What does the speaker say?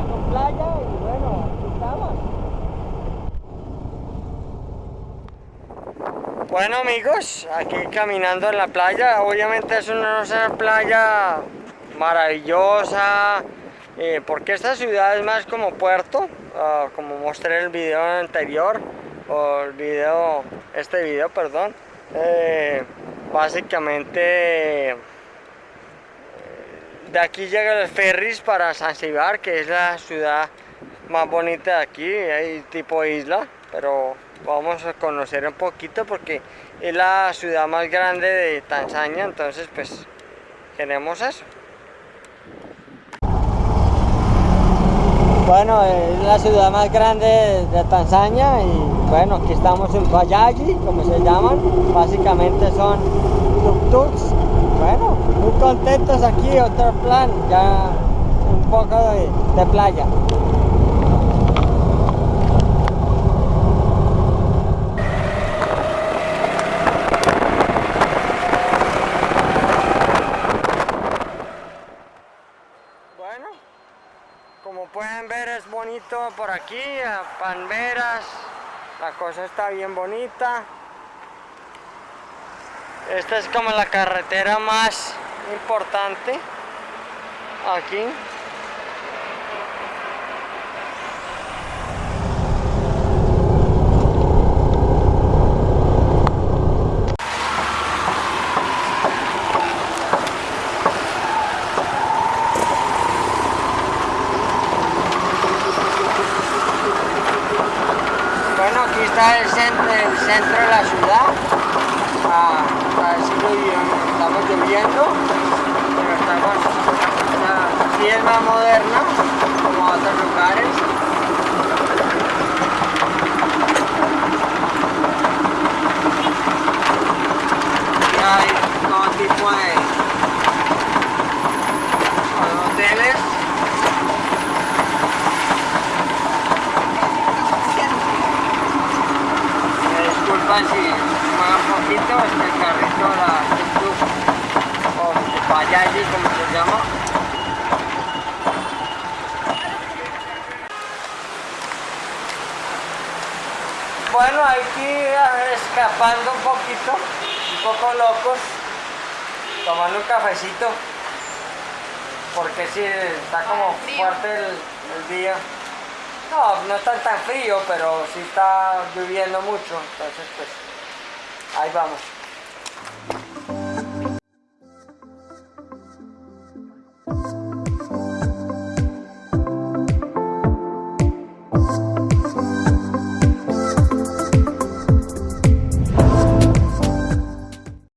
y bueno, estamos. Bueno amigos, aquí caminando en la playa, obviamente es una, playa maravillosa, eh, porque esta ciudad es más como puerto, uh, como mostré en el video anterior, o el video, este video, perdón, eh, básicamente de aquí llega el ferris para Zanzibar, que es la ciudad más bonita de aquí, hay tipo isla, pero vamos a conocer un poquito porque es la ciudad más grande de Tanzania, entonces pues queremos eso. Bueno, es la ciudad más grande de Tanzania y bueno, aquí estamos en Bayaji, como se llaman, básicamente son tuk-tuks contentos aquí, otro plan, ya un poco de, playa. Bueno, como pueden ver es bonito por aquí, a Panveras, la cosa está bien bonita. Esta es como la carretera más importante aquí. Bueno, aquí está el centro, el centro de la ciudad estamos lloviendo, pero estamos, si es más moderna, como otros lugares. Y hay tipo de, hoteles. Me disculpan si un poquito este carrito, la o payayi como se llama. Bueno, aquí escapando un poquito, un poco locos, tomando un cafecito, porque si está como fuerte el, el día. No, no está tan frío, pero sí está lloviendo mucho, entonces pues Ahí vamos.